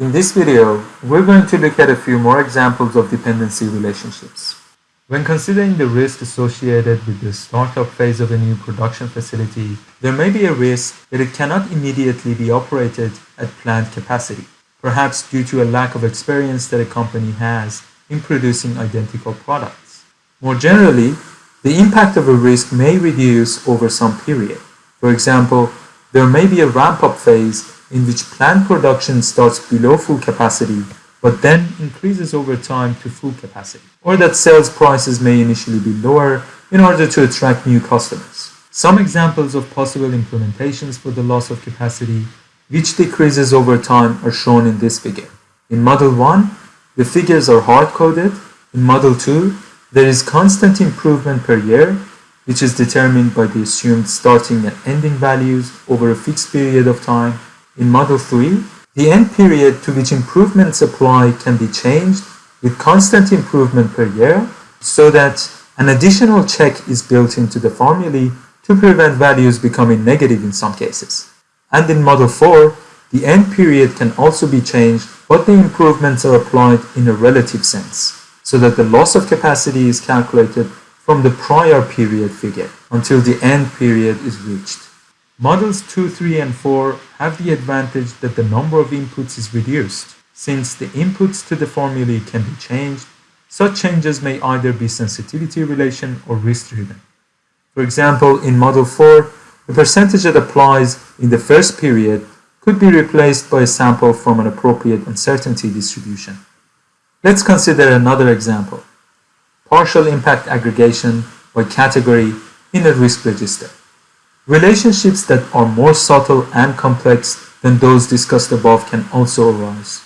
In this video, we're going to look at a few more examples of dependency relationships. When considering the risk associated with the startup phase of a new production facility, there may be a risk that it cannot immediately be operated at plant capacity, perhaps due to a lack of experience that a company has in producing identical products. More generally, the impact of a risk may reduce over some period. For example, there may be a ramp-up phase in which plant production starts below full capacity but then increases over time to full capacity, or that sales prices may initially be lower in order to attract new customers. Some examples of possible implementations for the loss of capacity which decreases over time are shown in this figure. In Model 1, the figures are hard-coded. In Model 2, there is constant improvement per year, which is determined by the assumed starting and ending values over a fixed period of time. In Model 3, the end period to which improvements apply can be changed with constant improvement per year so that an additional check is built into the formulae to prevent values becoming negative in some cases. And in Model 4, the end period can also be changed but the improvements are applied in a relative sense so that the loss of capacity is calculated from the prior period figure until the end period is reached. Models 2, 3, and 4 have the advantage that the number of inputs is reduced. Since the inputs to the formulae can be changed, such changes may either be sensitivity relation or risk driven. For example, in Model 4, the percentage that applies in the first period could be replaced by a sample from an appropriate uncertainty distribution. Let's consider another example, partial impact aggregation by category in a risk register. Relationships that are more subtle and complex than those discussed above can also arise.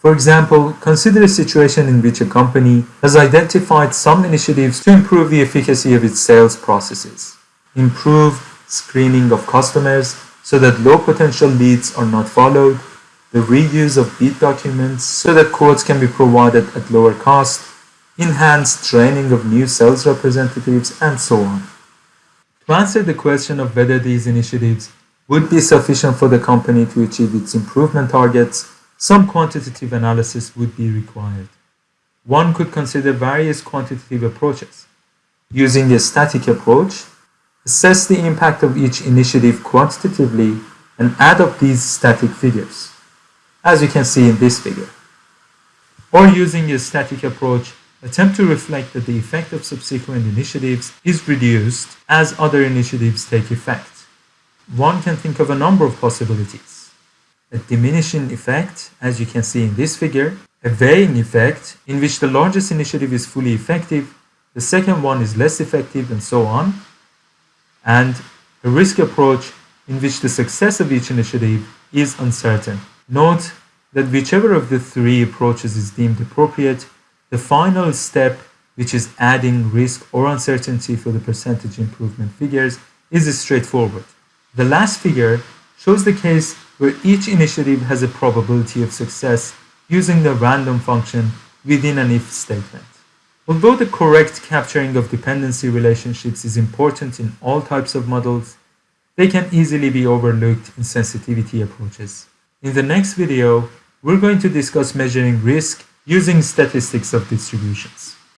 For example, consider a situation in which a company has identified some initiatives to improve the efficacy of its sales processes, improve screening of customers so that low potential leads are not followed, the reuse of bid documents so that quotes can be provided at lower cost, enhanced training of new sales representatives, and so on. To answer the question of whether these initiatives would be sufficient for the company to achieve its improvement targets, some quantitative analysis would be required. One could consider various quantitative approaches. Using a static approach, assess the impact of each initiative quantitatively and add up these static figures, as you can see in this figure. Or using a static approach, attempt to reflect that the effect of subsequent initiatives is reduced as other initiatives take effect. One can think of a number of possibilities. A diminishing effect, as you can see in this figure, a varying effect in which the largest initiative is fully effective, the second one is less effective, and so on, and a risk approach in which the success of each initiative is uncertain. Note that whichever of the three approaches is deemed appropriate, the final step, which is adding risk or uncertainty for the percentage improvement figures, is straightforward. The last figure shows the case where each initiative has a probability of success using the random function within an if statement. Although the correct capturing of dependency relationships is important in all types of models, they can easily be overlooked in sensitivity approaches. In the next video, we're going to discuss measuring risk using statistics of distributions.